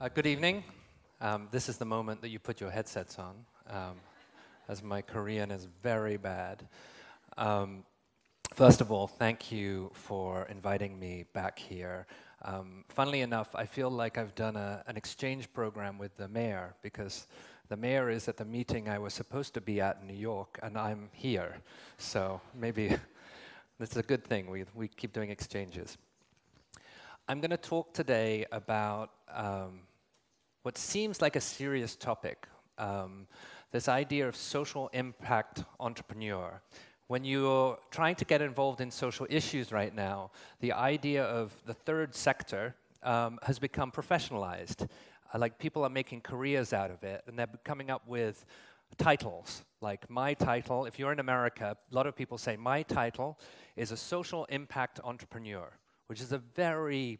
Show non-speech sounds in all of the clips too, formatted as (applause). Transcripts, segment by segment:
Uh, good evening. Um, this is the moment that you put your headsets on, um, as my Korean is very bad. Um, first of all, thank you for inviting me back here. Um, funnily enough, I feel like I've done a, an exchange program with the mayor because the mayor is at the meeting I was supposed to be at in New York, and I'm here. So maybe (laughs) this is a good thing. We, we keep doing exchanges. I'm going to talk today about um, what seems like a serious topic, um, this idea of social impact entrepreneur. When you're trying to get involved in social issues right now, the idea of the third sector um, has become professionalized. Uh, like people are making careers out of it, and they're coming up with titles. Like my title, if you're in America, a lot of people say my title is a social impact entrepreneur, which is a very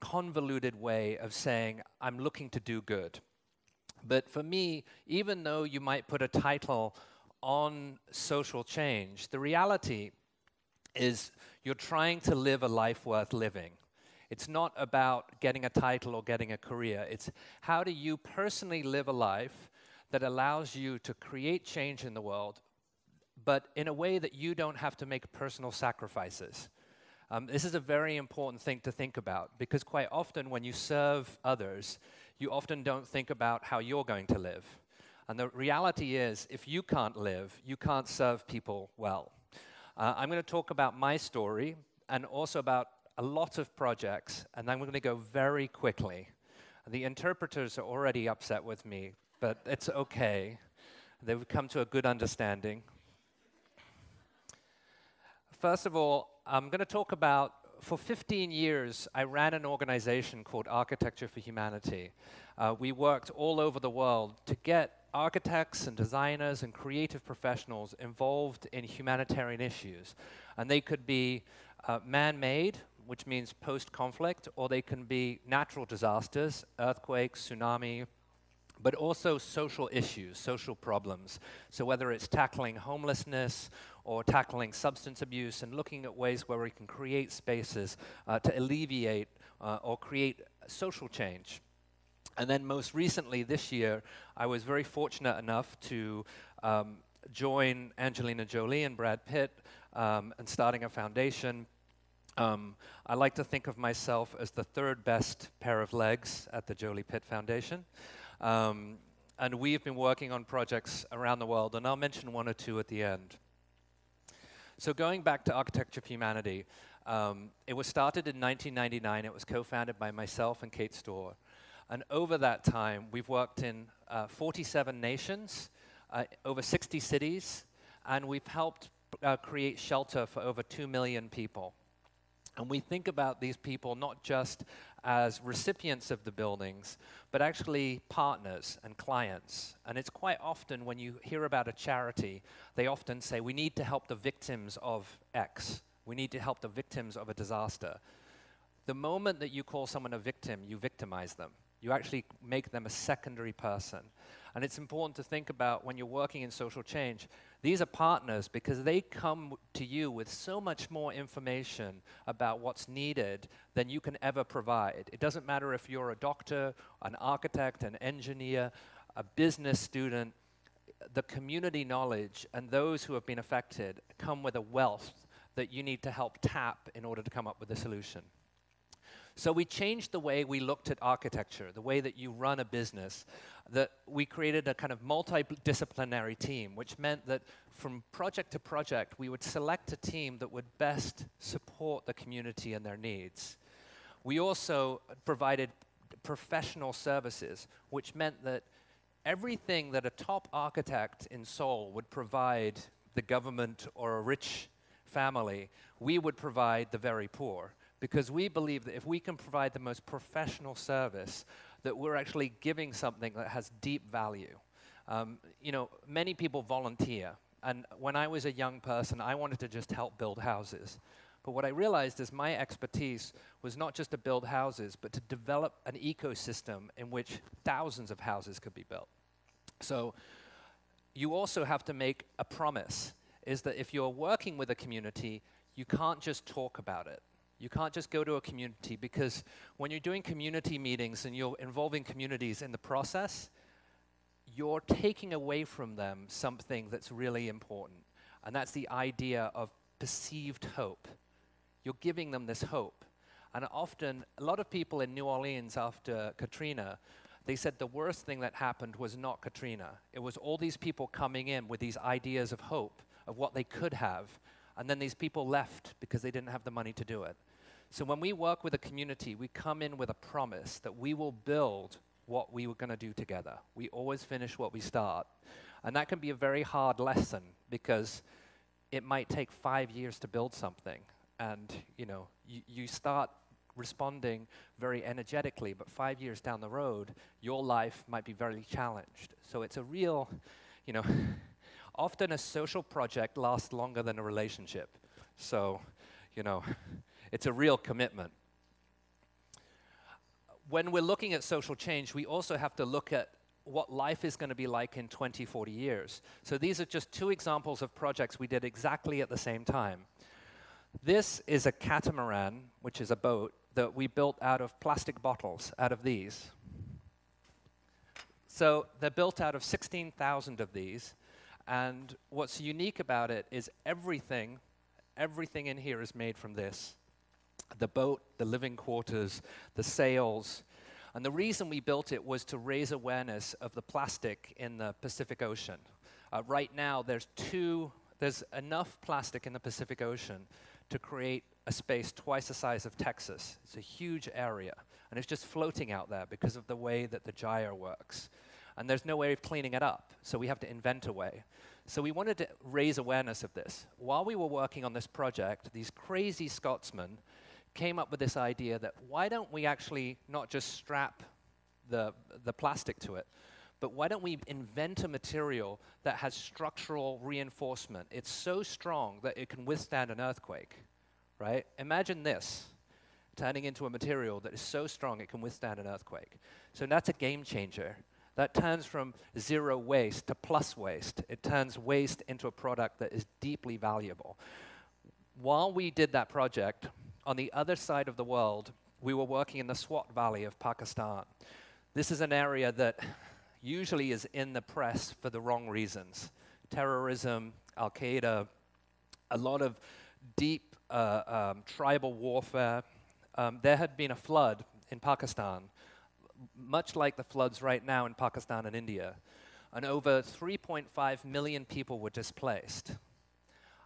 convoluted way of saying, I'm looking to do good. But for me, even though you might put a title on social change, the reality is you're trying to live a life worth living. It's not about getting a title or getting a career. It's how do you personally live a life that allows you to create change in the world, but in a way that you don't have to make personal sacrifices. Um, this is a very important thing to think about because quite often when you serve others, you often don't think about how you're going to live. And the reality is, if you can't live, you can't serve people well. Uh, I'm going to talk about my story and also about a lot of projects, and I'm going to go very quickly. The interpreters are already upset with me, but it's okay. They've come to a good understanding. First of all, I'm going to talk about, for 15 years, I ran an organization called Architecture for Humanity. Uh, we worked all over the world to get architects and designers and creative professionals involved in humanitarian issues. And they could be uh, man-made, which means post-conflict, or they can be natural disasters, earthquakes, tsunami, but also social issues, social problems. So whether it's tackling homelessness or tackling substance abuse and looking at ways where we can create spaces uh, to alleviate uh, or create social change. And then most recently this year, I was very fortunate enough to um, join Angelina Jolie and Brad Pitt um, and starting a foundation. Um, I like to think of myself as the third best pair of legs at the Jolie Pitt Foundation. Um, and we've been working on projects around the world, and I'll mention one or two at the end. So going back to Architecture for Humanity, um, it was started in 1999. It was co-founded by myself and Kate Stohr. And over that time, we've worked in uh, 47 nations, uh, over 60 cities, and we've helped uh, create shelter for over 2 million people. And we think about these people not just as recipients of the buildings, but actually partners and clients. And it's quite often when you hear about a charity, they often say, we need to help the victims of X. We need to help the victims of a disaster. The moment that you call someone a victim, you victimize them. You actually make them a secondary person. And it's important to think about when you're working in social change, these are partners because they come to you with so much more information about what's needed than you can ever provide. It doesn't matter if you're a doctor, an architect, an engineer, a business student, the community knowledge and those who have been affected come with a wealth that you need to help tap in order to come up with a solution. So we changed the way we looked at architecture, the way that you run a business, that we created a kind of multidisciplinary team, which meant that from project to project, we would select a team that would best support the community and their needs. We also provided professional services, which meant that everything that a top architect in Seoul would provide the government or a rich family, we would provide the very poor because we believe that if we can provide the most professional service, that we're actually giving something that has deep value. Um, you know, many people volunteer, and when I was a young person, I wanted to just help build houses. But what I realized is my expertise was not just to build houses, but to develop an ecosystem in which thousands of houses could be built. So you also have to make a promise, is that if you're working with a community, you can't just talk about it You can't just go to a community because when you're doing community meetings and you're involving communities in the process, you're taking away from them something that's really important. And that's the idea of perceived hope. You're giving them this hope. And often, a lot of people in New Orleans after Katrina, they said the worst thing that happened was not Katrina. It was all these people coming in with these ideas of hope, of what they could have, and then these people left because they didn't have the money to do it. So when we work with a community, we come in with a promise that we will build what we were going to do together. We always finish what we start. And that can be a very hard lesson because it might take five years to build something. And, you know, you, you start responding very energetically, but five years down the road, your life might be very challenged. So it's a real, you know, (laughs) often a social project lasts longer than a relationship. So, you know, it's a real commitment. When we're looking at social change, we also have to look at what life is going to be like in 20, 40 years. So these are just two examples of projects we did exactly at the same time. This is a catamaran, which is a boat, that we built out of plastic bottles, out of these. So they're built out of 16,000 of these. And what's unique about it is everything, everything in here is made from this. The boat, the living quarters, the sails. And the reason we built it was to raise awareness of the plastic in the Pacific Ocean. Uh, right now, there's two, there's enough plastic in the Pacific Ocean to create a space twice the size of Texas. It's a huge area, and it's just floating out there because of the way that the gyre works. And there's no way of cleaning it up, so we have to invent a way. So we wanted to raise awareness of this. While we were working on this project, these crazy Scotsmen came up with this idea that why don't we actually not just strap the, the plastic to it, but why don't we invent a material that has structural reinforcement? It's so strong that it can withstand an earthquake, right? Imagine this turning into a material that is so strong it can withstand an earthquake. So that's a game changer. That turns from zero waste to plus waste. It turns waste into a product that is deeply valuable. While we did that project, on the other side of the world, we were working in the Swat Valley of Pakistan. This is an area that usually is in the press for the wrong reasons. Terrorism, Al Qaeda, a lot of deep uh, um, tribal warfare. Um, there had been a flood in Pakistan, much like the floods right now in Pakistan and India, and over 3.5 million people were displaced.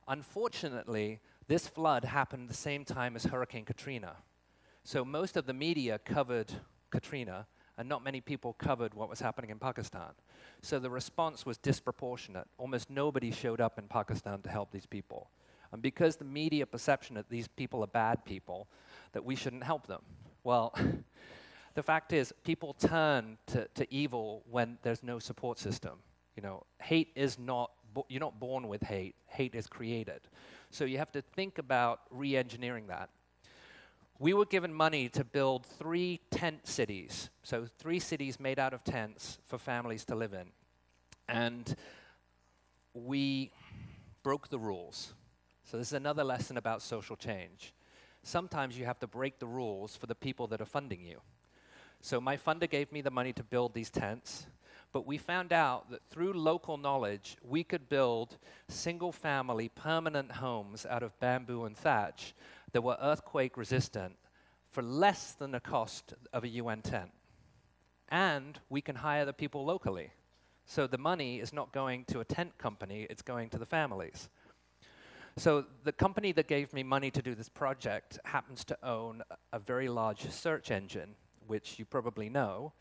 Unfortunately, this flood happened the same time as Hurricane Katrina. So most of the media covered Katrina, and not many people covered what was happening in Pakistan. So the response was disproportionate. Almost nobody showed up in Pakistan to help these people. And because the media perception that these people are bad people, that we shouldn't help them. Well, (laughs) the fact is, people turn to, to evil when there's no support system. You know, hate is not, you're not born with hate, hate is created. So you have to think about re engineering that we were given money to build three tent cities, so three cities made out of tents for families to live in. And we broke the rules. So, this is another lesson about social change. Sometimes you have to break the rules for the people that are funding you. So, my funder gave me the money to build these tents, but we found out that through local knowledge, we could build single family permanent homes out of bamboo and thatch that were earthquake resistant for less than the cost of a UN tent. And we can hire the people locally. So the money is not going to a tent company, it's going to the families. So the company that gave me money to do this project happens to own a very large search engine, which you probably know,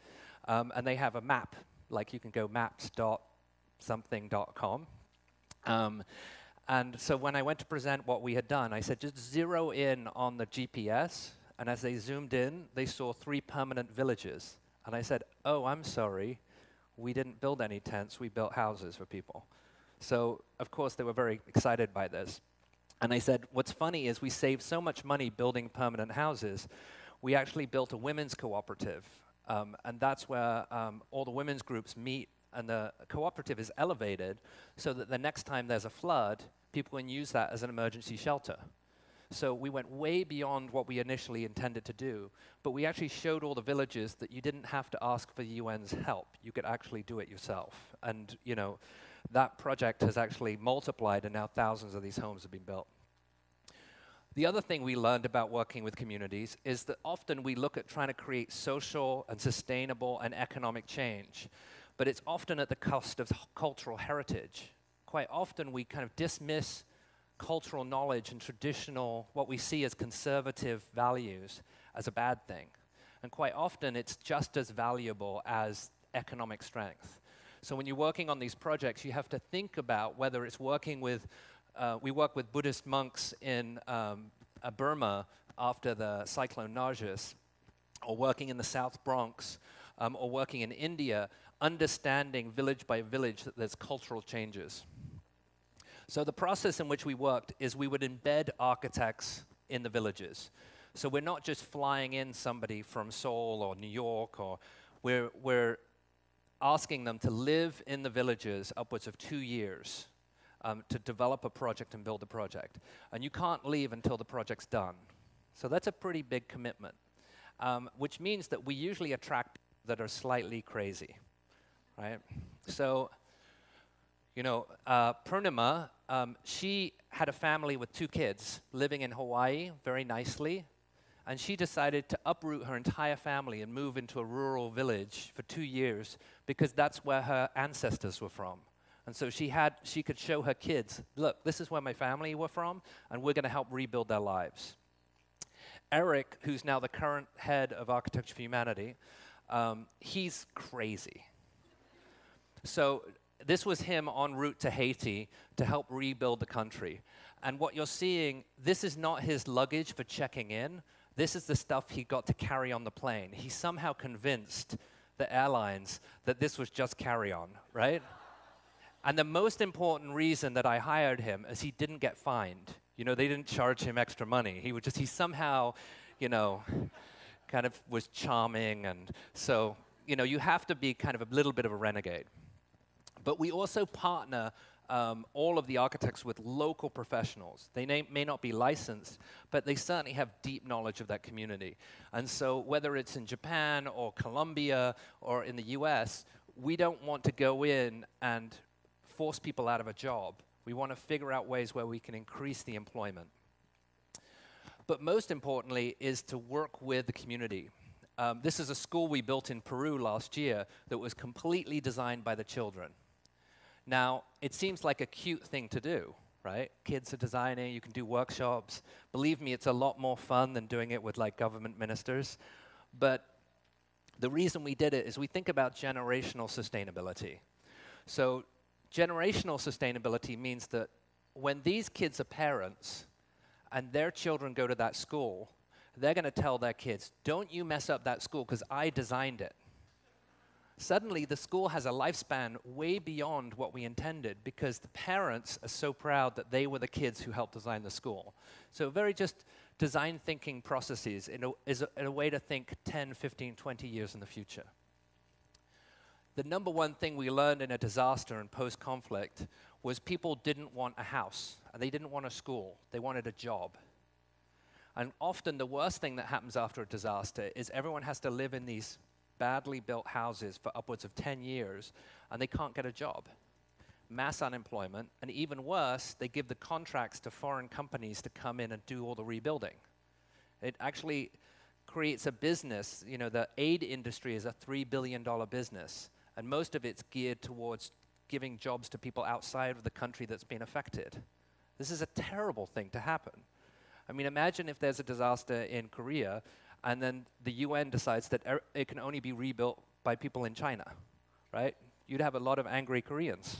um, and they have a map, like you can go maps.something.com. Um, and so when I went to present what we had done, I said, just zero in on the GPS. And as they zoomed in, they saw three permanent villages. And I said, oh, I'm sorry. We didn't build any tents. We built houses for people. So, of course, they were very excited by this. And I said, what's funny is we saved so much money building permanent houses, we actually built a women's cooperative. Um, and that's where um, all the women's groups meet and the cooperative is elevated so that the next time there's a flood, people can use that as an emergency shelter. So we went way beyond what we initially intended to do, but we actually showed all the villages that you didn't have to ask for the UN's help. You could actually do it yourself. And, you know, that project has actually multiplied and now thousands of these homes have been built. The other thing we learned about working with communities is that often we look at trying to create social and sustainable and economic change, but it's often at the cost of cultural heritage. Quite often we kind of dismiss cultural knowledge and traditional, what we see as conservative values, as a bad thing. And quite often, it's just as valuable as economic strength. So when you're working on these projects, you have to think about whether it's working with, uh, we work with Buddhist monks in um, uh, Burma after the cyclone Nargis, or working in the South Bronx, um, or working in India, understanding village by village that there's cultural changes. So the process in which we worked is we would embed architects in the villages. So we're not just flying in somebody from Seoul or New York, or we're, we're asking them to live in the villages upwards of two years um, to develop a project and build a project. And you can't leave until the project's done. So that's a pretty big commitment, um, which means that we usually attract that are slightly crazy, right? So you know, uh, Purnima, um, she had a family with two kids living in Hawaii very nicely, and she decided to uproot her entire family and move into a rural village for two years because that's where her ancestors were from. And so she had, she could show her kids, look, this is where my family were from, and we're going to help rebuild their lives. Eric, who's now the current head of Architecture for Humanity, um, he's crazy. So this was him en route to Haiti to help rebuild the country. And what you're seeing, this is not his luggage for checking in. This is the stuff he got to carry on the plane. He somehow convinced the airlines that this was just carry on, right? And the most important reason that I hired him is he didn't get fined. You know, they didn't charge him extra money. He would just, he somehow, you know, (laughs) kind of was charming. And so, you know, you have to be kind of a little bit of a renegade. But we also partner um, all of the architects with local professionals. They may, may not be licensed, but they certainly have deep knowledge of that community. And so whether it's in Japan or Colombia or in the US, we don't want to go in and force people out of a job. We want to figure out ways where we can increase the employment. But most importantly is to work with the community. Um, this is a school we built in Peru last year that was completely designed by the children. Now, it seems like a cute thing to do, right? Kids are designing, you can do workshops. Believe me, it's a lot more fun than doing it with like government ministers. But the reason we did it is we think about generational sustainability. So generational sustainability means that when these kids are parents and their children go to that school, they're going to tell their kids, don't you mess up that school because I designed it suddenly the school has a lifespan way beyond what we intended because the parents are so proud that they were the kids who helped design the school. So very just design thinking processes in a, is a, in a way to think 10, 15, 20 years in the future. The number one thing we learned in a disaster and post-conflict was people didn't want a house, and they didn't want a school. They wanted a job. And often the worst thing that happens after a disaster is everyone has to live in these badly built houses for upwards of 10 years and they can't get a job. Mass unemployment, and even worse, they give the contracts to foreign companies to come in and do all the rebuilding. It actually creates a business, you know, the aid industry is a $3 billion business, and most of it's geared towards giving jobs to people outside of the country that's been affected. This is a terrible thing to happen. I mean, imagine if there's a disaster in Korea and then the UN decides that er it can only be rebuilt by people in China, right? You'd have a lot of angry Koreans,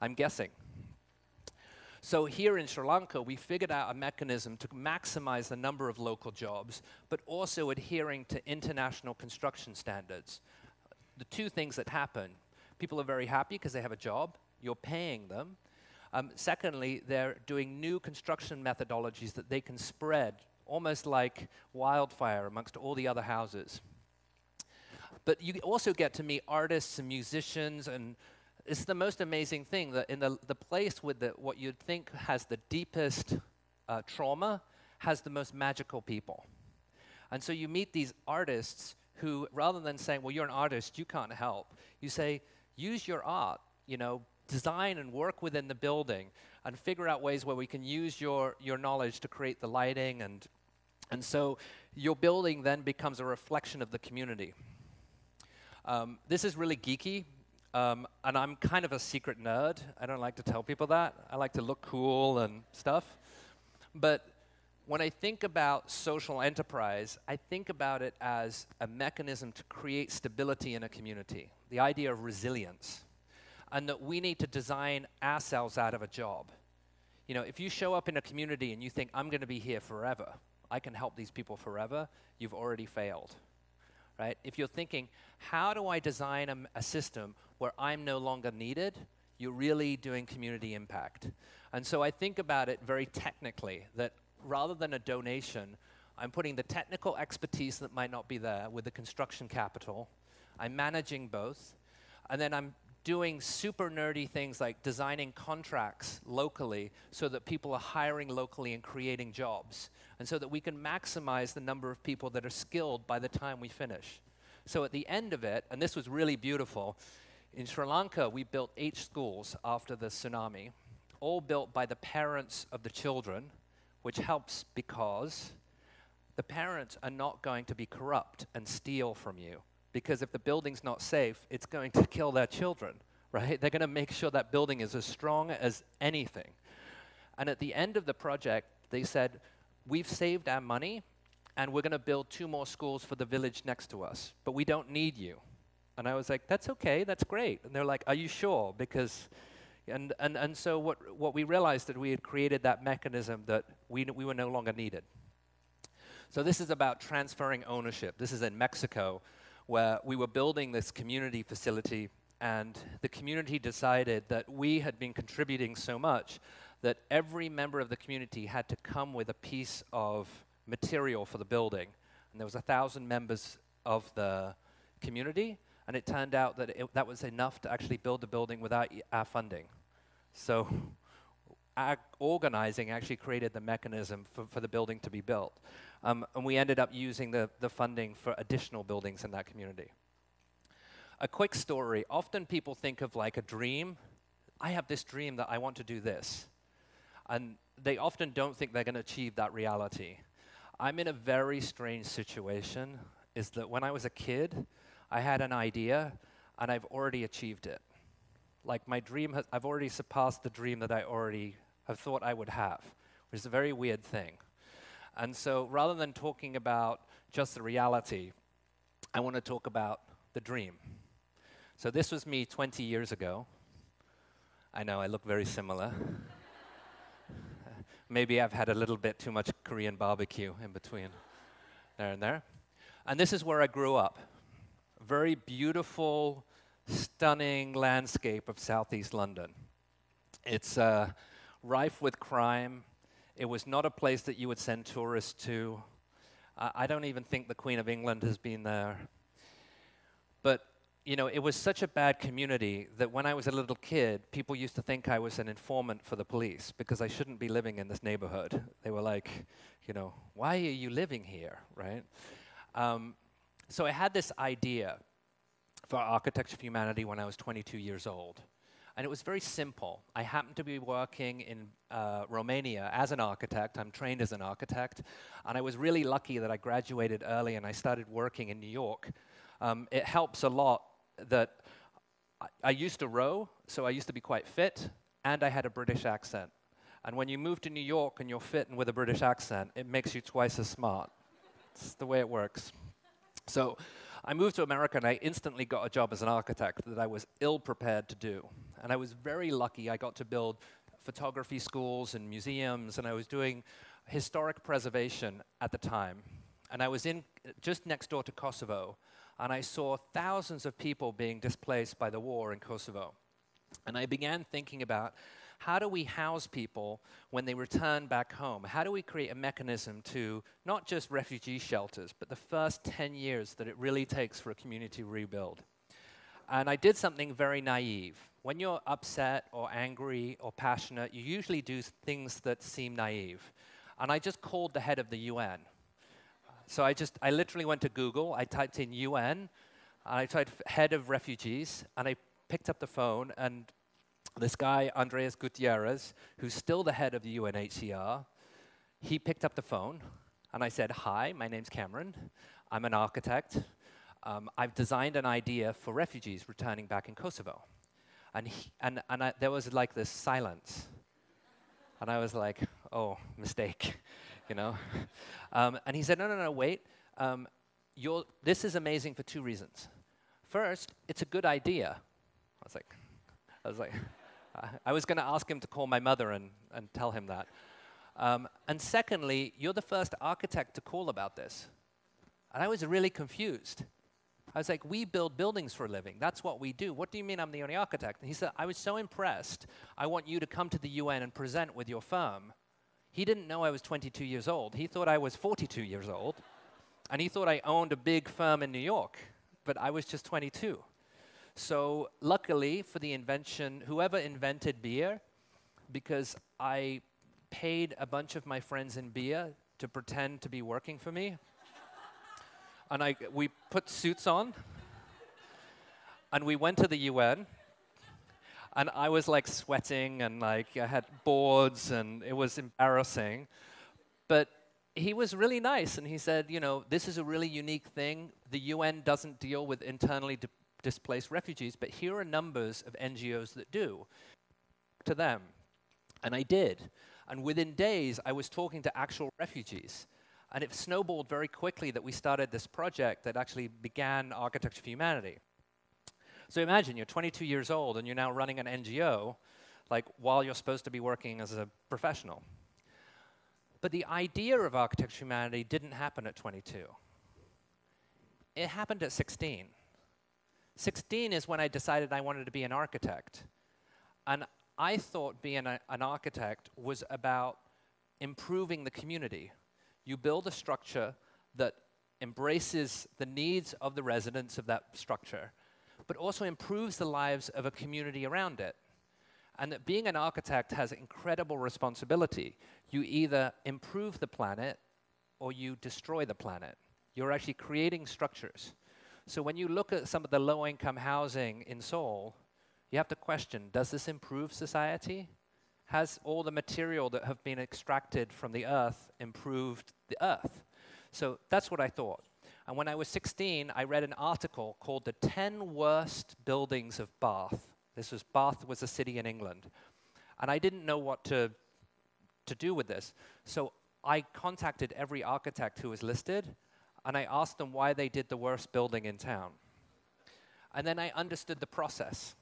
I'm guessing. So here in Sri Lanka, we figured out a mechanism to maximize the number of local jobs, but also adhering to international construction standards. The two things that happen, people are very happy because they have a job, you're paying them. Um, secondly, they're doing new construction methodologies that they can spread almost like wildfire amongst all the other houses. But you also get to meet artists and musicians, and it's the most amazing thing that in the, the place with the, what you'd think has the deepest uh, trauma has the most magical people. And so you meet these artists who, rather than saying, well, you're an artist, you can't help, you say, use your art, you know, design and work within the building and figure out ways where we can use your, your knowledge to create the lighting and and so your building then becomes a reflection of the community. Um, this is really geeky, um, and I'm kind of a secret nerd. I don't like to tell people that. I like to look cool and stuff. But when I think about social enterprise, I think about it as a mechanism to create stability in a community, the idea of resilience, and that we need to design ourselves out of a job. You know, if you show up in a community and you think, I'm going to be here forever, I can help these people forever, you've already failed. Right? If you're thinking, how do I design a, a system where I'm no longer needed, you're really doing community impact. And so I think about it very technically that rather than a donation, I'm putting the technical expertise that might not be there with the construction capital. I'm managing both. And then I'm doing super nerdy things like designing contracts locally so that people are hiring locally and creating jobs, and so that we can maximize the number of people that are skilled by the time we finish. So at the end of it, and this was really beautiful, in Sri Lanka, we built eight schools after the tsunami, all built by the parents of the children, which helps because the parents are not going to be corrupt and steal from you because if the building's not safe, it's going to kill their children, right? They're going to make sure that building is as strong as anything. And at the end of the project, they said, We've saved our money, and we're going to build two more schools for the village next to us, but we don't need you. And I was like, That's okay, that's great. And they're like, Are you sure? Because and, and, and so what, what we realized that we had created that mechanism that we, we were no longer needed. So this is about transferring ownership. This is in Mexico where we were building this community facility, and the community decided that we had been contributing so much that every member of the community had to come with a piece of material for the building. And there was a thousand members of the community, and it turned out that it, that was enough to actually build the building without our funding. So (laughs) our organizing actually created the mechanism for, for the building to be built. Um, and we ended up using the, the funding for additional buildings in that community. A quick story. Often people think of like a dream. I have this dream that I want to do this. And they often don't think they're going to achieve that reality. I'm in a very strange situation, is that when I was a kid, I had an idea and I've already achieved it. Like my dream, has, I've already surpassed the dream that I already have thought I would have, which is a very weird thing. And so rather than talking about just the reality, I want to talk about the dream. So this was me 20 years ago. I know I look very similar. (laughs) Maybe I've had a little bit too much Korean barbecue in between there and there. And this is where I grew up. Very beautiful, stunning landscape of southeast London. It's uh, rife with crime. It was not a place that you would send tourists to. Uh, I don't even think the Queen of England has been there. But, you know, it was such a bad community that when I was a little kid, people used to think I was an informant for the police because I shouldn't be living in this neighborhood. They were like, you know, why are you living here, right? Um, so I had this idea for Architecture for Humanity when I was 22 years old. And it was very simple. I happened to be working in uh, Romania as an architect. I'm trained as an architect. And I was really lucky that I graduated early and I started working in New York. Um, it helps a lot that I, I used to row, so I used to be quite fit, and I had a British accent. And when you move to New York and you're fit and with a British accent, it makes you twice as smart. it's the way it works. So I moved to America and I instantly got a job as an architect that I was ill prepared to do. And I was very lucky. I got to build photography schools and museums, and I was doing historic preservation at the time. And I was in just next door to Kosovo, and I saw thousands of people being displaced by the war in Kosovo. And I began thinking about how do we house people when they return back home? How do we create a mechanism to not just refugee shelters, but the first 10 years that it really takes for a community rebuild? And I did something very naive. When you're upset or angry or passionate, you usually do things that seem naive. and I just called the head of the UN. So I just, I literally went to Google, I typed in UN, and I typed head of refugees, and I picked up the phone, and this guy, Andreas Gutierrez, who's still the head of the UNHCR, he picked up the phone, and I said, hi, my name's Cameron. I'm an architect. Um, I've designed an idea for refugees returning back in Kosovo. And, he, and, and I, there was like this silence. And I was like, oh, mistake, (laughs) you know? Um, and he said, no, no, no, wait. Um, this is amazing for two reasons. First, it's a good idea. I was like, I was like, I was going to ask him to call my mother and, and tell him that. Um, and secondly, you're the first architect to call about this. And I was really confused. I was like, we build buildings for a living. That's what we do. What do you mean I'm the only architect? And he said, I was so impressed. I want you to come to the UN and present with your firm. He didn't know I was 22 years old. He thought I was 42 years old. And he thought I owned a big firm in New York. But I was just 22. So luckily for the invention, whoever invented beer, because I paid a bunch of my friends in beer to pretend to be working for me and I, we put suits on, and we went to the UN, and I was like sweating, and like I had boards, and it was embarrassing. But he was really nice, and he said, you know, this is a really unique thing. The UN doesn't deal with internally displaced refugees, but here are numbers of NGOs that do. To them. And I did. And within days, I was talking to actual refugees. And it snowballed very quickly that we started this project that actually began Architecture for Humanity. So imagine you're 22 years old and you're now running an NGO, like while you're supposed to be working as a professional. But the idea of Architecture for Humanity didn't happen at 22. It happened at 16. 16 is when I decided I wanted to be an architect. And I thought being a, an architect was about improving the community, you build a structure that embraces the needs of the residents of that structure, but also improves the lives of a community around it. And that being an architect has incredible responsibility. You either improve the planet or you destroy the planet. You're actually creating structures. So when you look at some of the low-income housing in Seoul, you have to question, does this improve society? has all the material that have been extracted from the earth improved the earth? So that's what I thought. And when I was 16, I read an article called The 10 Worst Buildings of Bath. This was Bath was a city in England. And I didn't know what to, to do with this. So I contacted every architect who was listed, and I asked them why they did the worst building in town. And then I understood the process.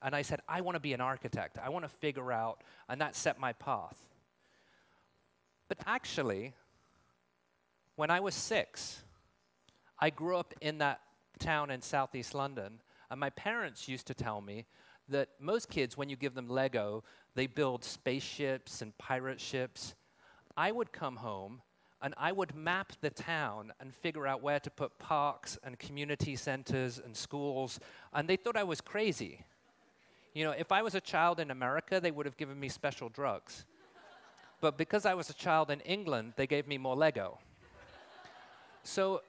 And I said, I want to be an architect. I want to figure out, and that set my path. But actually, when I was six, I grew up in that town in southeast London, and my parents used to tell me that most kids, when you give them Lego, they build spaceships and pirate ships. I would come home and I would map the town and figure out where to put parks and community centers and schools, and they thought I was crazy. You know, if I was a child in America, they would have given me special drugs. but because I was a child in England, they gave me more Lego. so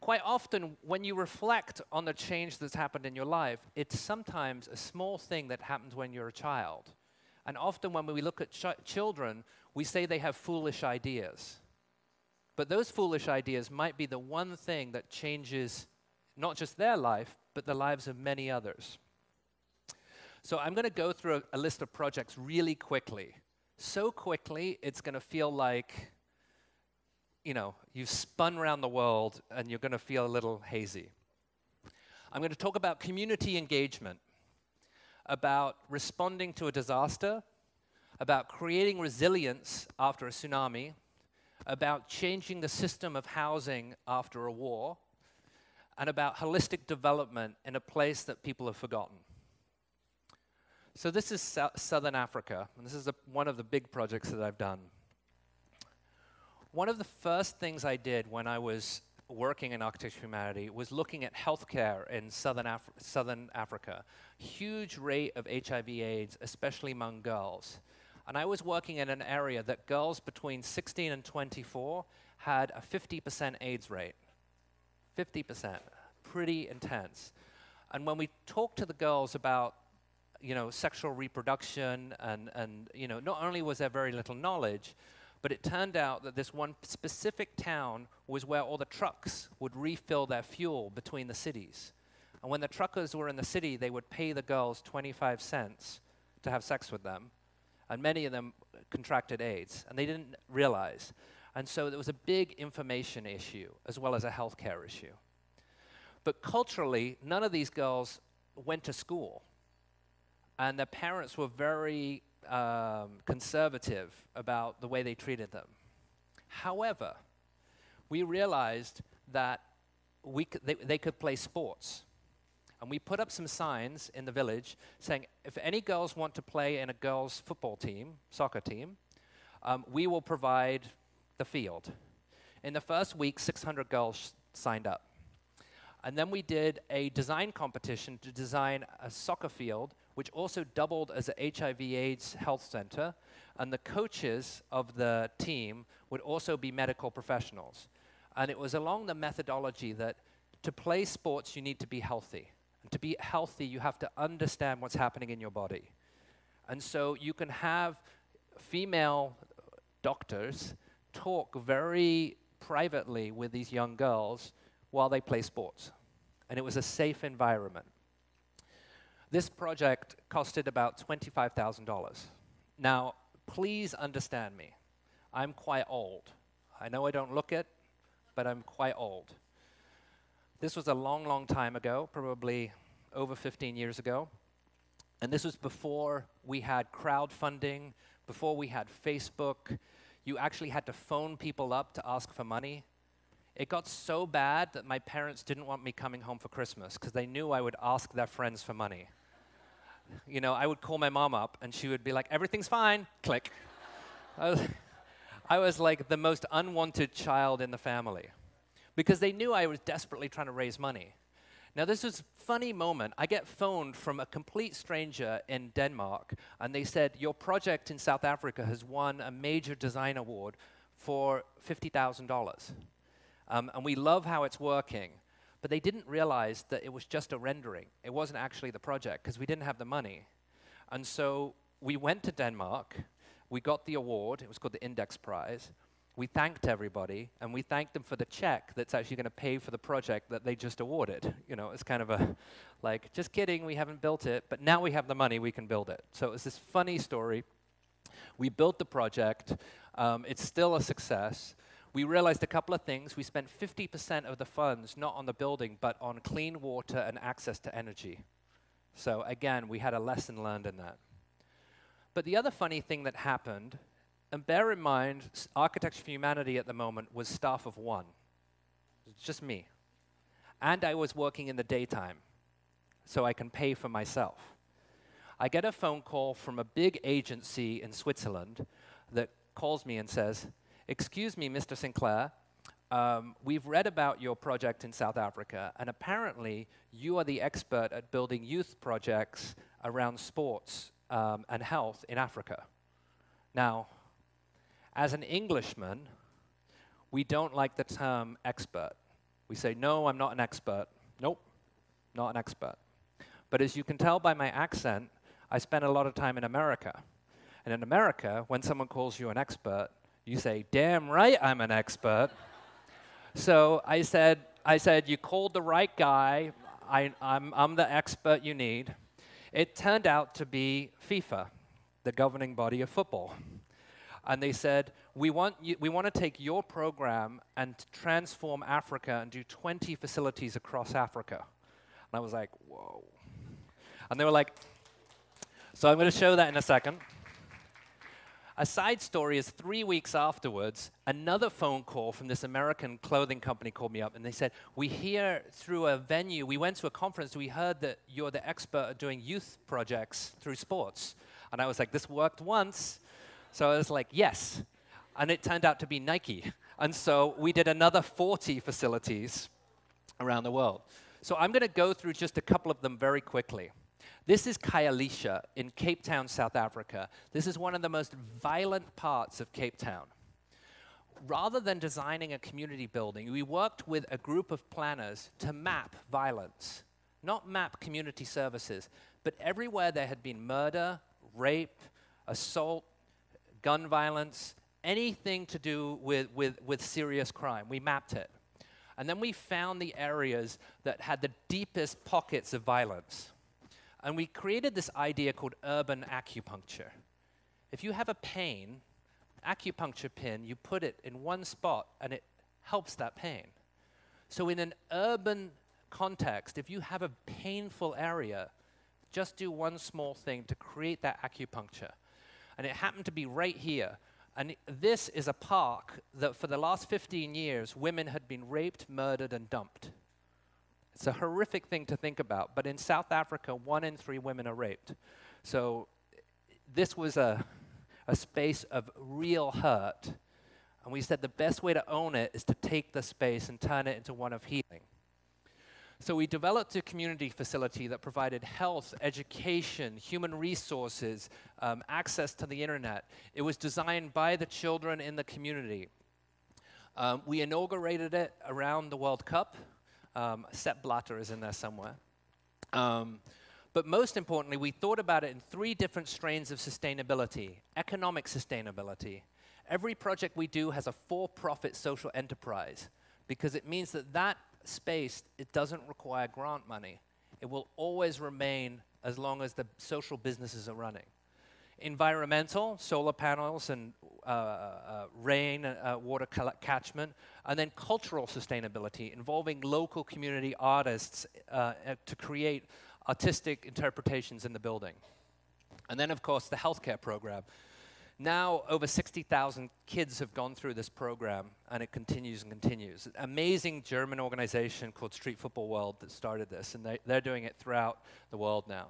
quite often, when you reflect on the change that's happened in your life, it's sometimes a small thing that happens when you're a child. And often when we look at ch children, we say they have foolish ideas. But those foolish ideas might be the one thing that changes not just their life, but the lives of many others. So I'm going to go through a, a list of projects really quickly. So quickly, it's going to feel like, you know, you've spun around the world and you're going to feel a little hazy. I'm going to talk about community engagement, about responding to a disaster, about creating resilience after a tsunami, about changing the system of housing after a war, and about holistic development in a place that people have forgotten. So this is so Southern Africa, and this is a, one of the big projects that I've done. One of the first things I did when I was working in Architecture Humanity was looking at healthcare in Southern, Southern Africa. Huge rate of HIV AIDS, especially among girls. And I was working in an area that girls between 16 and 24 had a 50% AIDS rate. 50%. Pretty intense. And when we talked to the girls about you know, sexual reproduction and, and you know, not only was there very little knowledge, but it turned out that this one specific town was where all the trucks would refill their fuel between the cities. And when the truckers were in the city, they would pay the girls 25 cents to have sex with them. And many of them contracted AIDS, and they didn't realize. And so there was a big information issue as well as a healthcare issue. But culturally, none of these girls went to school. And their parents were very um, conservative about the way they treated them. However, we realized that we they, they could play sports. And we put up some signs in the village saying, if any girls want to play in a girls' football team, soccer team, um, we will provide the field. In the first week, 600 girls signed up. And then we did a design competition to design a soccer field which also doubled as a HIV AIDS health center. And the coaches of the team would also be medical professionals. And it was along the methodology that to play sports, you need to be healthy. To be healthy, you have to understand what's happening in your body. And so you can have female doctors talk very privately with these young girls while they play sports. And it was a safe environment. This project costed about $25,000. Now, please understand me. I'm quite old. I know I don't look it, but I'm quite old. This was a long, long time ago, probably over 15 years ago. And this was before we had crowdfunding, before we had Facebook. You actually had to phone people up to ask for money. It got so bad that my parents didn't want me coming home for Christmas because they knew I would ask their friends for money you know, I would call my mom up and she would be like, everything's fine, click. (laughs) I, was, I was like the most unwanted child in the family because they knew I was desperately trying to raise money. Now, this was a funny moment. I get phoned from a complete stranger in Denmark, and they said, Your project in South Africa has won a major design award for $50,000. Um, and we love how it's working. But they didn't realize that it was just a rendering. It wasn't actually the project because we didn't have the money. And so we went to Denmark. We got the award. It was called the Index Prize. We thanked everybody, and we thanked them for the check that's actually going to pay for the project that they just awarded. You know, it's kind of a, like, just kidding, we haven't built it, but now we have the money, we can build it. So it was this funny story. We built the project. Um, it's still a success we realized a couple of things. We spent 50% of the funds not on the building, but on clean water and access to energy. So again, we had a lesson learned in that. But the other funny thing that happened, and bear in mind, Architecture for Humanity at the moment was staff of one. Just me. And I was working in the daytime, so I can pay for myself. I get a phone call from a big agency in Switzerland that calls me and says, Excuse me, Mr. Sinclair, um, we've read about your project in South Africa, and apparently you are the expert at building youth projects around sports um, and health in Africa. Now, as an Englishman, we don't like the term expert. We say, no, I'm not an expert. Nope, not an expert. But as you can tell by my accent, I spent a lot of time in America. And in America, when someone calls you an expert, you say, damn right I'm an expert. so I said, I said, you called the right guy. I, I'm, I'm the expert you need. It turned out to be FIFA, the governing body of football. And they said, we want, you, we want to take your program and transform Africa and do 20 facilities across Africa. And I was like, whoa. And they were like, so I'm going to show that in a second. A side story is three weeks afterwards, another phone call from this American clothing company called me up and they said, We hear through a venue, we went to a conference, we heard that you're the expert at doing youth projects through sports. And I was like, This worked once. So I was like, Yes. And it turned out to be Nike. And so we did another 40 facilities around the world. So I'm going to go through just a couple of them very quickly. This is Khayelitsha in Cape Town, South Africa. This is one of the most violent parts of Cape Town. Rather than designing a community building, we worked with a group of planners to map violence, not map community services, but everywhere there had been murder, rape, assault, gun violence, anything to do with, with, with serious crime. We mapped it. And then we found the areas that had the deepest pockets of violence. And we created this idea called urban acupuncture. If you have a pain, acupuncture pin, you put it in one spot and it helps that pain. So in an urban context, if you have a painful area, just do one small thing to create that acupuncture. And it happened to be right here. And this is a park that for the last 15 years, women had been raped, murdered, and dumped. It's a horrific thing to think about, but in South Africa, one in three women are raped. So this was a, a space of real hurt. And we said the best way to own it is to take the space and turn it into one of healing. So we developed a community facility that provided health, education, human resources, um, access to the internet. It was designed by the children in the community. Um, we inaugurated it around the World Cup. Um, Sepp Blatter is in there somewhere. Um, but most importantly, we thought about it in three different strains of sustainability. Economic sustainability. Every project we do has a for-profit social enterprise because it means that that space, it doesn't require grant money. It will always remain as long as the social businesses are running. Environmental, solar panels and uh, uh, rain, uh, water catchment, and then cultural sustainability involving local community artists uh, to create artistic interpretations in the building. And then, of course, the healthcare program. Now, over 60,000 kids have gone through this program, and it continues and continues. Amazing German organization called Street Football World that started this, and they, they're doing it throughout the world now.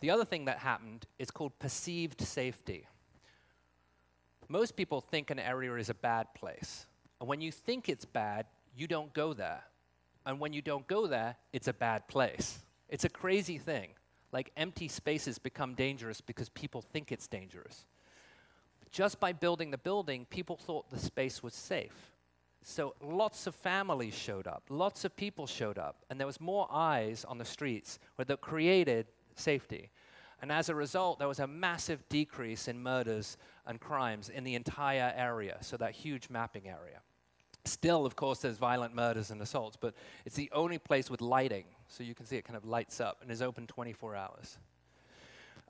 The other thing that happened is called perceived safety. Most people think an area is a bad place. And when you think it's bad, you don't go there. And when you don't go there, it's a bad place. It's a crazy thing. Like empty spaces become dangerous because people think it's dangerous just by building the building, people thought the space was safe. So lots of families showed up, lots of people showed up, and there was more eyes on the streets that created safety. And as a result, there was a massive decrease in murders and crimes in the entire area, so that huge mapping area. Still, of course, there's violent murders and assaults, but it's the only place with lighting, so you can see it kind of lights up and is open 24 hours.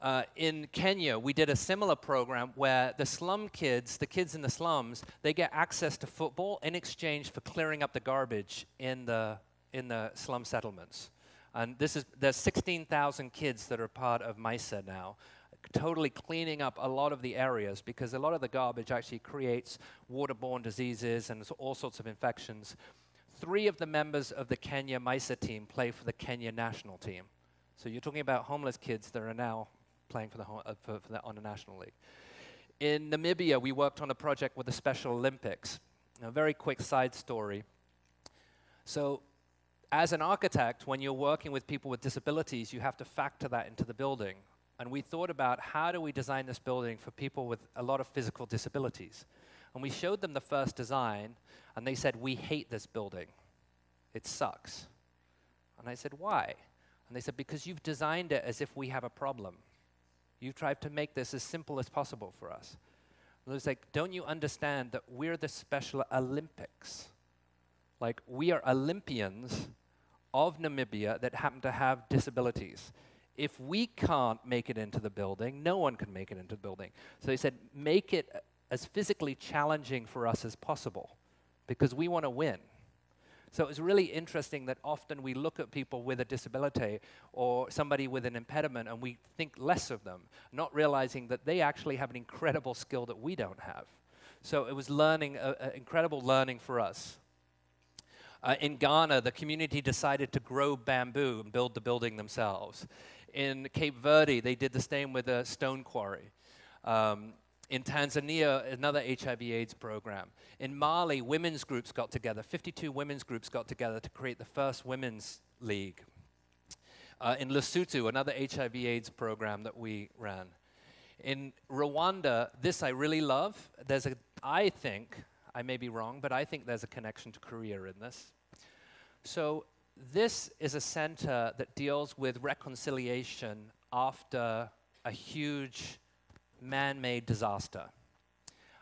Uh, in Kenya, we did a similar program where the slum kids, the kids in the slums, they get access to football in exchange for clearing up the garbage in the, in the slum settlements. And this is, there's 16,000 kids that are part of MYSA now, totally cleaning up a lot of the areas because a lot of the garbage actually creates waterborne diseases and all sorts of infections. Three of the members of the Kenya MYSA team play for the Kenya national team. So you're talking about homeless kids that are now playing for the, uh, for, for the, on the National League. In Namibia, we worked on a project with the Special Olympics. A very quick side story. So as an architect, when you're working with people with disabilities, you have to factor that into the building. And we thought about how do we design this building for people with a lot of physical disabilities. And we showed them the first design, and they said, we hate this building. It sucks. And I said, why? And they said, because you've designed it as if we have a problem. You've tried to make this as simple as possible for us. And it's like, don't you understand that we're the Special Olympics? Like, we are Olympians of Namibia that happen to have disabilities. If we can't make it into the building, no one can make it into the building. So they said, make it as physically challenging for us as possible because we want to win. So it was really interesting that often we look at people with a disability or somebody with an impediment and we think less of them, not realizing that they actually have an incredible skill that we don't have. So it was learning, uh, uh, incredible learning for us. Uh, in Ghana, the community decided to grow bamboo and build the building themselves. In Cape Verde, they did the same with a stone quarry. Um, in Tanzania, another HIV AIDS program. In Mali, women's groups got together. 52 women's groups got together to create the first women's league. Uh, in Lesotho, another HIV AIDS program that we ran. In Rwanda, this I really love. There's a, I think, I may be wrong, but I think there's a connection to Korea in this. So this is a center that deals with reconciliation after a huge man-made disaster.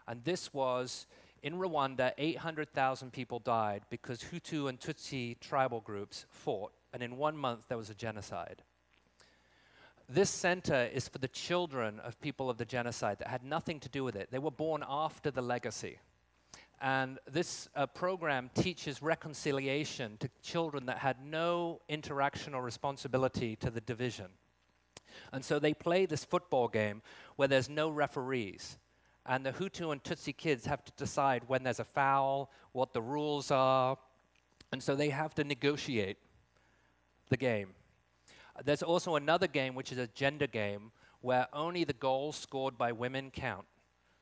And this was, in Rwanda, 800,000 people died because Hutu and Tutsi tribal groups fought, and in one month there was a genocide. This center is for the children of people of the genocide that had nothing to do with it. They were born after the legacy. And this uh, program teaches reconciliation to children that had no interaction or responsibility to the division. And so they play this football game where there's no referees. And the Hutu and Tutsi kids have to decide when there's a foul, what the rules are. And so they have to negotiate the game. There's also another game, which is a gender game, where only the goals scored by women count.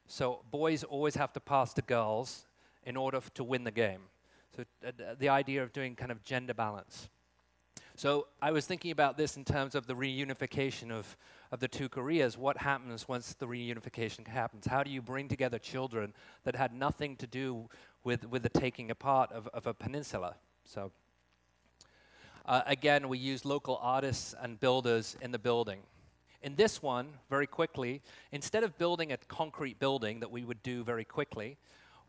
So boys always have to pass to girls in order to win the game. So uh, the idea of doing kind of gender balance. So I was thinking about this in terms of the reunification of, of the two Koreas. What happens once the reunification happens? How do you bring together children that had nothing to do with, with the taking apart of, of a peninsula? So uh, again, we use local artists and builders in the building. In this one, very quickly, instead of building a concrete building that we would do very quickly,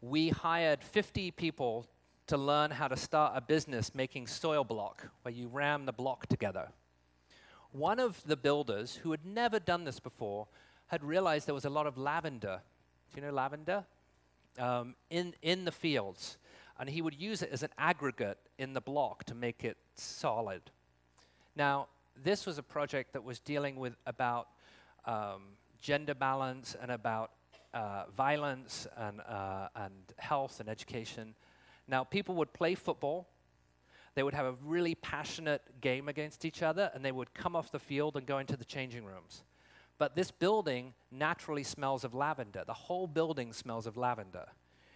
we hired 50 people to learn how to start a business making soil block, where you ram the block together. One of the builders, who had never done this before, had realized there was a lot of lavender. Do you know lavender? Um, in, in the fields. And he would use it as an aggregate in the block to make it solid. Now, this was a project that was dealing with about um, gender balance and about uh, violence and, uh, and health and education. Now, people would play football. They would have a really passionate game against each other, and they would come off the field and go into the changing rooms. But this building naturally smells of lavender. The whole building smells of lavender.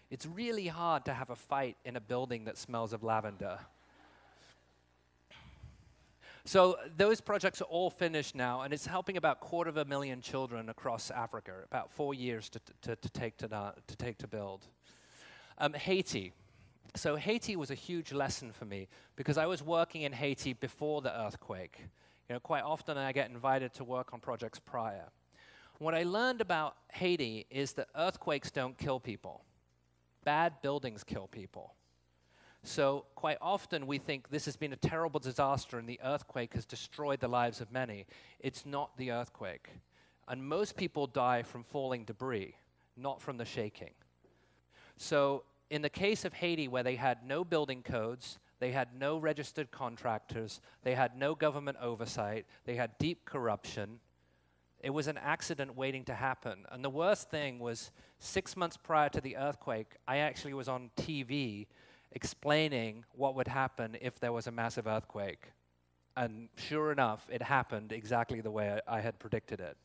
It's really hard to have a fight in a building that smells of lavender. So those projects are all finished now, and it's helping about a quarter of a million children across Africa, about four years to, to, to take, to, to take to build. Um, Haiti. So Haiti was a huge lesson for me because I was working in Haiti before the earthquake. You know, quite often I get invited to work on projects prior. What I learned about Haiti is that earthquakes don't kill people. Bad buildings kill people. So quite often we think this has been a terrible disaster and the earthquake has destroyed the lives of many. It's not the earthquake. And most people die from falling debris, not from the shaking. So in the case of Haiti, where they had no building codes, they had no registered contractors, they had no government oversight, they had deep corruption, it was an accident waiting to happen. And the worst thing was six months prior to the earthquake, I actually was on TV explaining what would happen if there was a massive earthquake. And sure enough, it happened exactly the way I, had predicted it.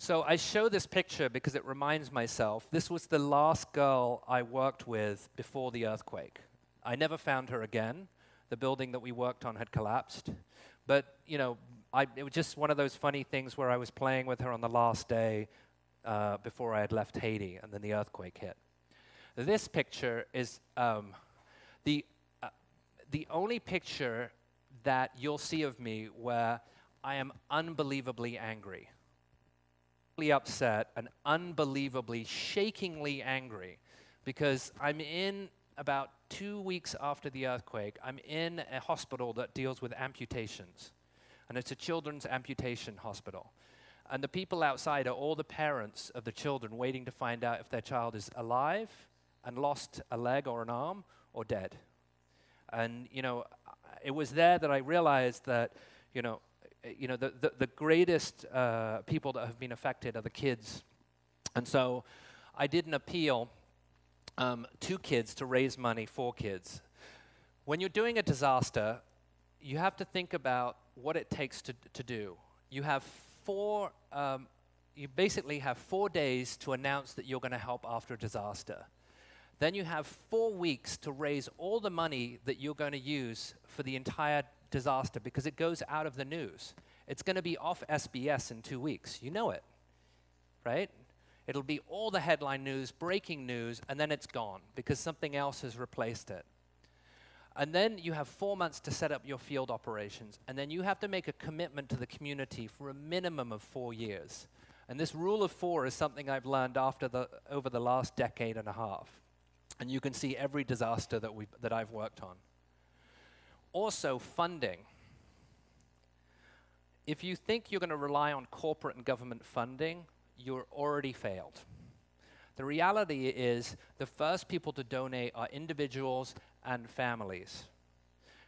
So I show this picture because it reminds myself this was the last girl I worked with before the earthquake. I never found her again. The building that we worked on had collapsed. But, you know, I, it was just one of those funny things where I was playing with her on the last day uh, before I had left Haiti, and then the earthquake hit. This picture is um, the, uh, the only picture that you'll see of me where I am unbelievably angry, upset, and unbelievably, shakingly angry because I'm in about two weeks after the earthquake, I'm in a hospital that deals with amputations. And it's a children's amputation hospital. And the people outside are all the parents of the children waiting to find out if their child is alive and lost a leg or an arm or dead. And, you know, it was there that I realized that, you know, you know, the, the, the greatest uh, people that have been affected are the kids. And so I did an appeal um, to kids to raise money for kids. When you're doing a disaster, you have to think about what it takes to, to do. You have four, um, you basically have four days to announce that you're going to help after a disaster. Then you have four weeks to raise all the money that you're going to use for the entire disaster because it goes out of the news. It's going to be off SBS in two weeks. You know it, right? It'll be all the headline news, breaking news, and then it's gone because something else has replaced it. And then you have four months to set up your field operations, and then you have to make a commitment to the community for a minimum of four years. And this rule of four is something I've learned after the, over the last decade and a half. And you can see every disaster that, we that I've worked on. Also, funding. If you think you're going to rely on corporate and government funding, you're already failed. The reality is the first people to donate are individuals and families.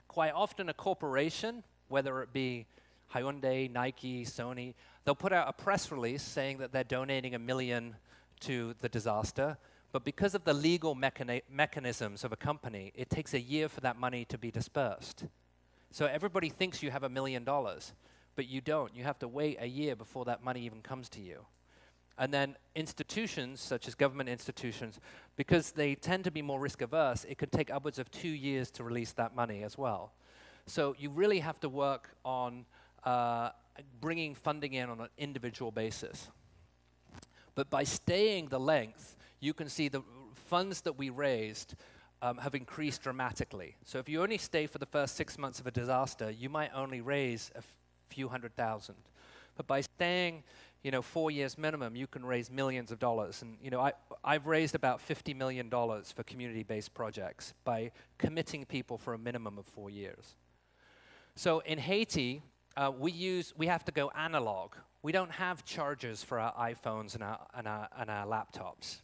Quite often a corporation, whether it be Hyundai, Nike, Sony, they'll put out a press release saying that they're donating a million to the disaster, but because of the legal mechani mechanisms of a company, it takes a year for that money to be dispersed. So everybody thinks you have a million dollars, but you don't. You have to wait a year before that money even comes to you. And then institutions, such as government institutions, because they tend to be more risk averse, it could take upwards of two years to release that money as well. So you really have to work on uh, bringing funding in on an individual basis. But by staying the length, you can see the funds that we raised um, have increased dramatically. So if you only stay for the first six months of a disaster, you might only raise a few hundred thousand. But by staying you know, four years minimum, you can raise millions of dollars. And, you know, I, I've raised about $50 million for community-based projects by committing people for a minimum of four years. So in Haiti, uh, we use, we have to go analog. We don't have chargers for our iPhones and our, and our, and our laptops,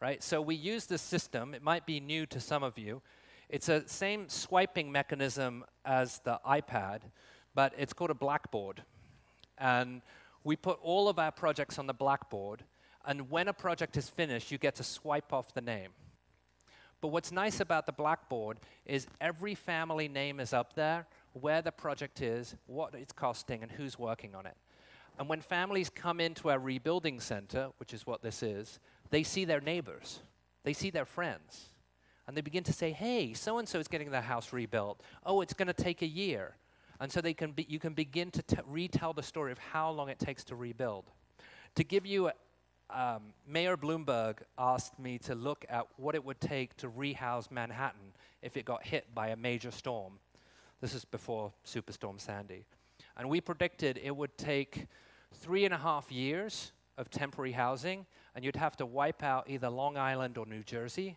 right? So we use this system. It might be new to some of you. It's a same swiping mechanism as the iPad, but it's called a blackboard. And we put all of our projects on the blackboard, and when a project is finished, you get to swipe off the name. But what's nice about the blackboard is every family name is up there, where the project is, what it's costing, and who's working on it. And when families come into our rebuilding center, which is what this is, they see their neighbors, they see their friends, and they begin to say, hey, so-and-so is getting their house rebuilt. Oh, it's going to take a year. And so they can be, you can begin to retell the story of how long it takes to rebuild. To give you, a, um, Mayor Bloomberg asked me to look at what it would take to rehouse Manhattan if it got hit by a major storm. This is before Superstorm Sandy. And we predicted it would take three and a half years of temporary housing, and you'd have to wipe out either Long Island or New Jersey.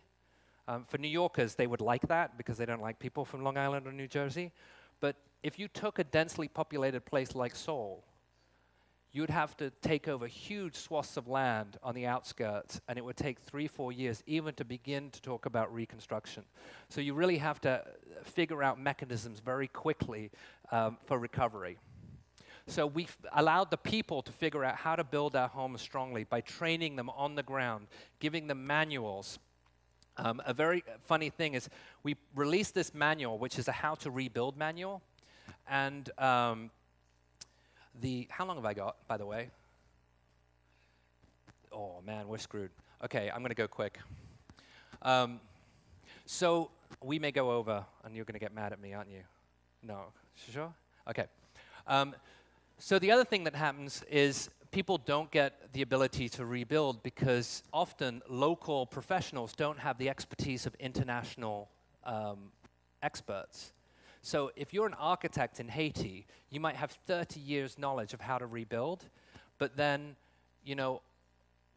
Um, for New Yorkers, they would like that because they don't like people from Long Island or New Jersey. But if you took a densely populated place like Seoul, you'd have to take over huge swaths of land on the outskirts, and it would take three, four years even to begin to talk about reconstruction. So you really have to figure out mechanisms very quickly um, for recovery. So we allowed the people to figure out how to build our homes strongly by training them on the ground, giving them manuals, um, a very funny thing is we released this manual, which is a how to rebuild manual. And um, the, how long have I got, by the way? Oh man, we're screwed. Okay, I'm gonna go quick. Um, so we may go over, and you're gonna get mad at me, aren't you? No, sure? Okay. Um, so the other thing that happens is people don't get the ability to rebuild because often local professionals don't have the expertise of international um, experts. So if you're an architect in Haiti, you might have 30 years knowledge of how to rebuild, but then, you know,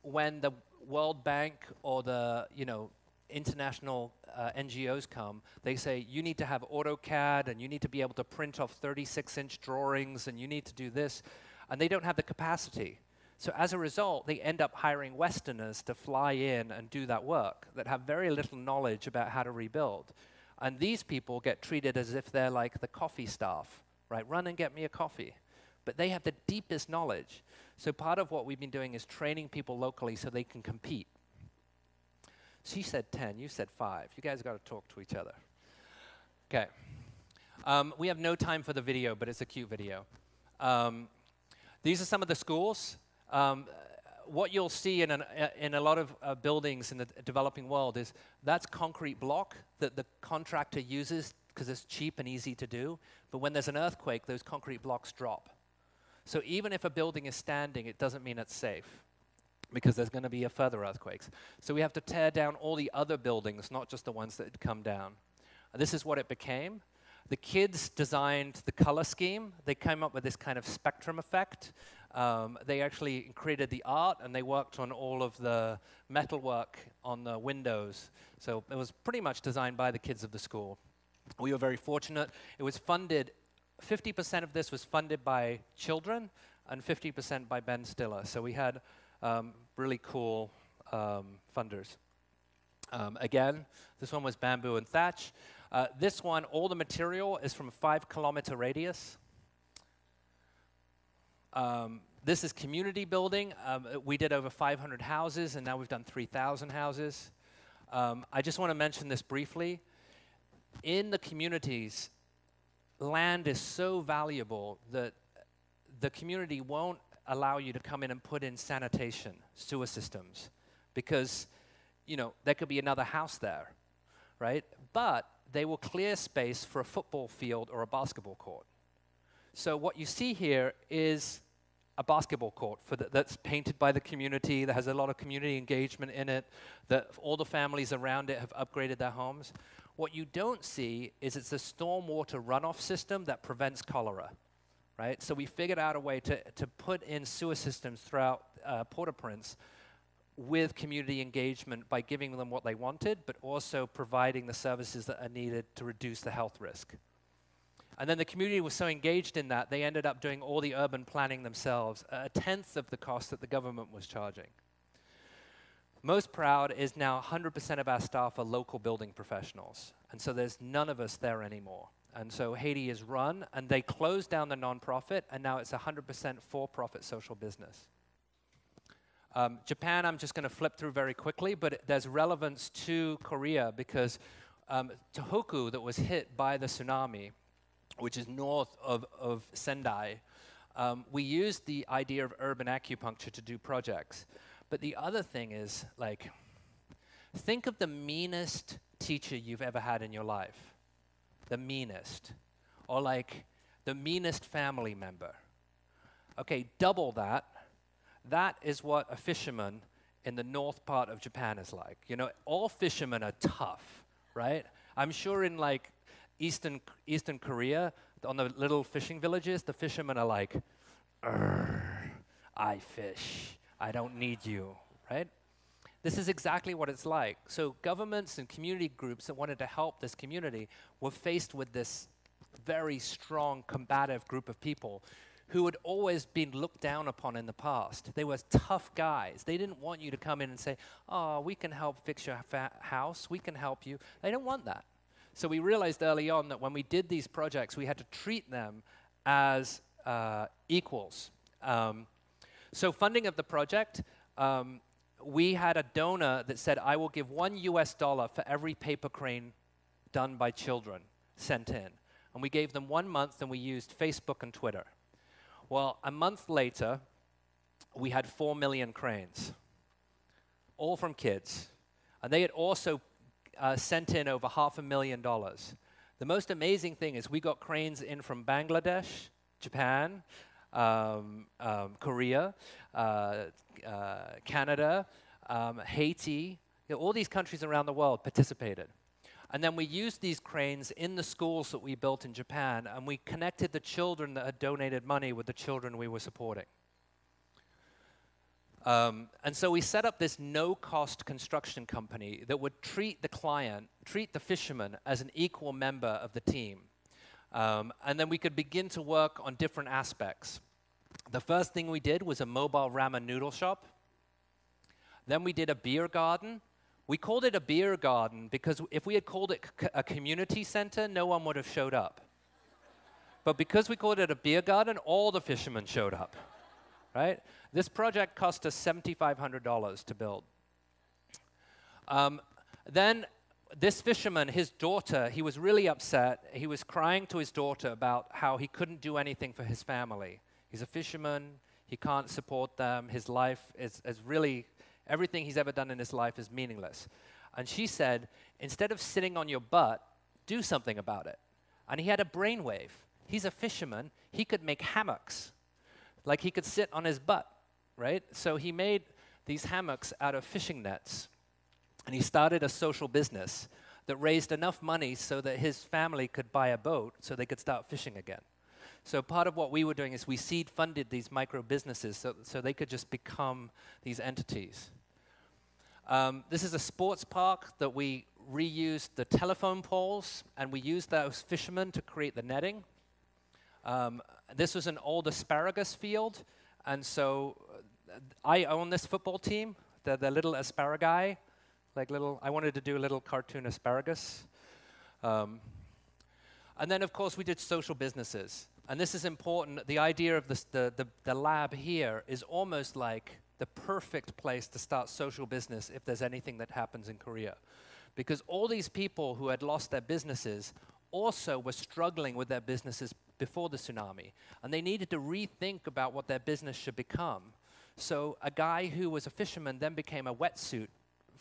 when the World Bank or the, you know, international uh, NGOs come, they say, you need to have AutoCAD and you need to be able to print off 36-inch drawings and you need to do this and they don't have the capacity. So as a result, they end up hiring Westerners to fly in and do that work that have very little knowledge about how to rebuild. And these people get treated as if they're like the coffee staff, right? Run and get me a coffee. But they have the deepest knowledge. So part of what we've been doing is training people locally so they can compete. She said 10, you said 5. You guys got to talk to each other. Okay. Um, we have no time for the video, but it's a cute video. Um, these are some of the schools. Um, what you'll see in, an, in a lot of uh, buildings in the developing world is that's concrete block that the contractor uses because it's cheap and easy to do. But when there's an earthquake, those concrete blocks drop. So even if a building is standing, it doesn't mean it's safe because there's going to be a further earthquakes. So we have to tear down all the other buildings, not just the ones that had come down. This is what it became. The kids designed the color scheme. They came up with this kind of spectrum effect. Um, they actually created the art and they worked on all of the metalwork on the windows. So it was pretty much designed by the kids of the school. We were very fortunate. It was funded, 50% of this was funded by children and 50% by Ben Stiller. So we had um, really cool um, funders. Um, again, this one was bamboo and thatch. Uh, this one, all the material is from a five kilometer radius. Um, this is community building. Um, we did over 500 houses, and now we've done 3,000 houses. I just want to mention this briefly. In the communities, land is so valuable that the community won't allow you to come in and put in sanitation, sewer systems, because you know there could be another house there, right? But they will clear space for a football field or a basketball court. So what you see here is a basketball court the, that's painted by the community, that has a lot of community engagement in it, that all the families around it have upgraded their homes. What you don't see is it's a stormwater runoff system that prevents cholera, right? So we figured out a way to, to put in sewer systems throughout uh, Port-au-Prince with community engagement by giving them what they wanted, but also providing the services that are needed to reduce the health risk. And then the community was so engaged in that, they ended up doing all the urban planning themselves, a tenth of the cost that the government was charging. Most proud is now 100% of our staff are local building professionals. And so there's none of us there anymore. And so Haiti is run, and they closed down the nonprofit, and now it's 100% for profit social business. Um, Japan, I'm just going to flip through very quickly, but there's relevance to Korea because um, Tohoku, that was hit by the tsunami, which is north of, of Sendai, um, we used the idea of urban acupuncture to do projects. But the other thing is, like, think of the meanest teacher you've ever had in your life. The meanest. Or like the meanest family member. Okay, double that. That is what a fisherman in the north part of Japan is like. You know, all fishermen are tough, right? I'm sure in like Eastern, Eastern Korea, on the little fishing villages, the fishermen are like, I fish. I don't need you, right? This is exactly what it's like. So governments and community groups that wanted to help this community were faced with this very strong combative group of people who had always been looked down upon in the past. They were tough guys. They didn't want you to come in and say, oh, we can help fix your house, we can help you. They don't want that. So we realized early on that when we did these projects, we had to treat them as uh, equals. Um, so funding of the project, um, we had a donor that said, I will give one US dollar for every paper crane done by children sent in. And we gave them one month and we used Facebook and Twitter. Well, a month later, we had four million cranes, all from kids. And they had also uh, sent in over half a million dollars. The most amazing thing is we got cranes in from Bangladesh, Japan, um, um, Korea, uh, uh, Canada, um, Haiti, you know, all these countries around the world participated. And then we used these cranes in the schools that we built in Japan, and we connected the children that had donated money with the children we were supporting. Um, and so we set up this no-cost construction company that would treat the client, treat the fisherman as an equal member of the team. Um, and then we could begin to work on different aspects. The first thing we did was a mobile ramen noodle shop. Then we did a beer garden. We called it a beer garden because if we had called it a community center, no one would have showed up. But because we called it a beer garden, all the fishermen showed up, right? This project cost us $7,500 to build. Um, then this fisherman, his daughter, he was really upset. He was crying to his daughter about how he couldn't do anything for his family. He's a fisherman. He can't support them. His life is, is really, everything he's ever done in his life is meaningless. And she said, instead of sitting on your butt do something about it. And he had a brainwave. He's a fisherman. He could make hammocks. Like he could sit on his butt, right? So he made these hammocks out of fishing nets. And he started a social business that raised enough money so that his family could buy a boat so they could start fishing again. So part of what we were doing is we seed funded these micro businesses so, so they could just become these entities. Um, this is a sports park that we reused the telephone poles and we used those fishermen to create the netting. Um, this was an old asparagus field, and so uh, I own this football team, the, the little asparagus, like little, I wanted to do a little cartoon asparagus. Um, and then, of course, we did social businesses. And this is important. The idea of this, the, the, the lab here is almost like the perfect place to start social business if there's anything that happens in Korea. Because all these people who had lost their businesses also were struggling with their businesses before the tsunami. And they needed to rethink about what their business should become. So a guy who was a fisherman then became a wetsuit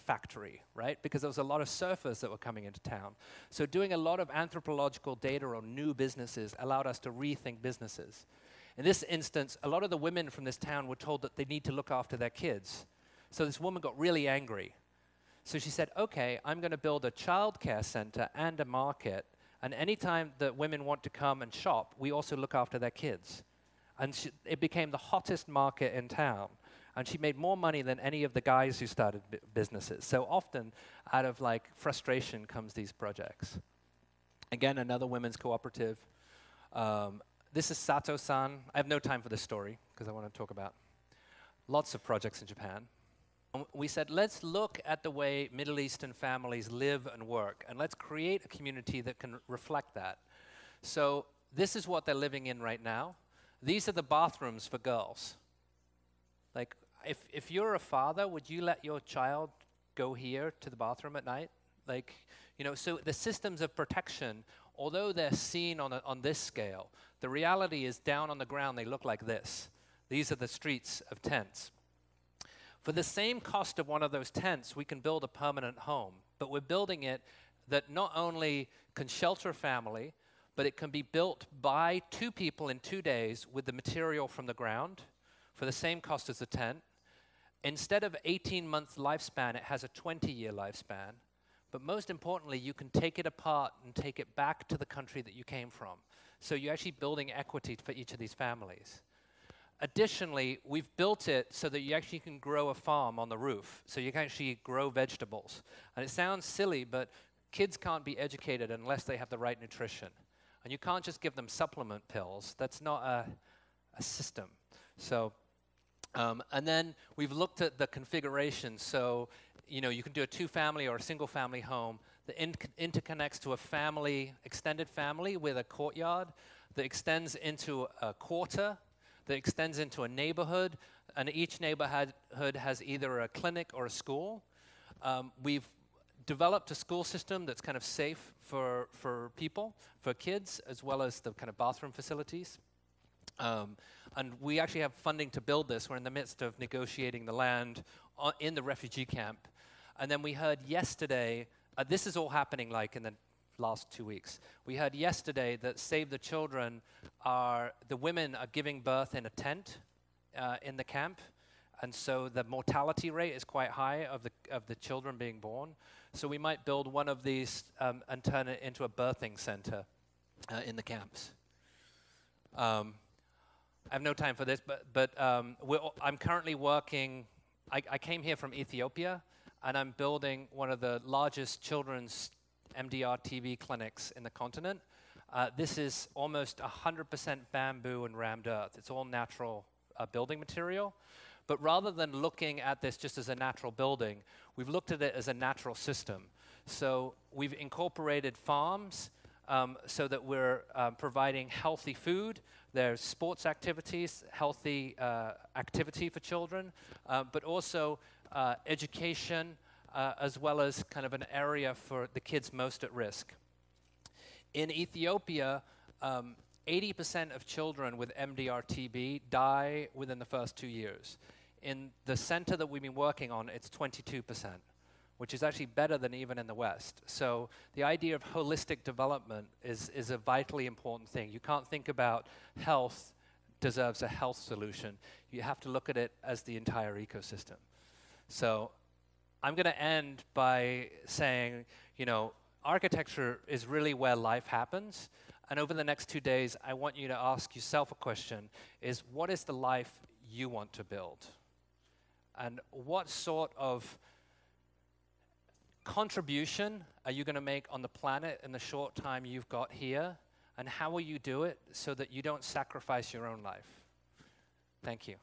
factory, right? Because there was a lot of surfers that were coming into town. So doing a lot of anthropological data on new businesses allowed us to rethink businesses. In this instance, a lot of the women from this town were told that they need to look after their kids. So this woman got really angry. So she said, okay, I'm going to build a childcare center and a market. And anytime that women want to come and shop, we also look after their kids. And she, it became the hottest market in town and she made more money than any of the guys who started businesses. So often, out of like frustration comes these projects. Again, another women's cooperative. Um, this is Sato-san. I have no time for this story because I want to talk about lots of projects in Japan. we said, let's look at the way Middle Eastern families live and work, and let's create a community that can reflect that. So this is what they're living in right now. These are the bathrooms for girls. Like, if, if you're a father, would you let your child go here to the bathroom at night? Like, you know, so the systems of protection, although they're seen on, a, on this scale, the reality is down on the ground they look like this. These are the streets of tents. For the same cost of one of those tents, we can build a permanent home, but we're building it that not only can shelter family, but it can be built by two people in two days with the material from the ground for the same cost as a tent. Instead of 18 month lifespan, it has a 20 year lifespan. But most importantly, you can take it apart and take it back to the country that you came from. So you're actually building equity for each of these families. Additionally, we've built it so that you actually can grow a farm on the roof. So you can actually grow vegetables. And it sounds silly, but kids can't be educated unless they have the right nutrition. And you can't just give them supplement pills. That's not a, a system. So um, and then we've looked at the configuration. So, you know, you can do a two-family or a single-family home that in interconnects to a family, extended family with a courtyard that extends into a quarter, that extends into a neighborhood, and each neighborhood has either a clinic or a school. Um, we've developed a school system that's kind of safe for, for people, for kids, as well as the kind of bathroom facilities. Um, and we actually have funding to build this. We're in the midst of negotiating the land in the refugee camp. And then we heard yesterday, uh, this is all happening like in the last two weeks. We heard yesterday that Save the Children are, the women are giving birth in a tent uh, in the camp. And so the mortality rate is quite high of the, of the children being born. So we might build one of these um, and turn it into a birthing center uh, in the camps. Um, I have no time for this, but, but um, I'm currently working, I, I, came here from Ethiopia, and I'm building one of the largest children's MDR TB clinics in the continent. Uh, this is almost 100% bamboo and rammed earth. It's all natural uh, building material. But rather than looking at this just as a natural building, we've looked at it as a natural system. So we've incorporated farms um, so that we're um, providing healthy food, there's sports activities, healthy uh, activity for children, uh, but also uh, education, uh, as well as kind of an area for the kids most at risk. In Ethiopia, 80% um, of children with MDR-TB die within the first two years. In the center that we've been working on, it's 22%, which is actually better than even in the West. So the idea of holistic development is, is a vitally important thing. You can't think about health deserves a health solution. You have to look at it as the entire ecosystem. So I'm going to end by saying, you know, architecture is really where life happens. And over the next two days, I want you to ask yourself a question, is what is the life you want to build? And what sort of contribution are you going to make on the planet in the short time you've got here? And how will you do it so that you don't sacrifice your own life? Thank you.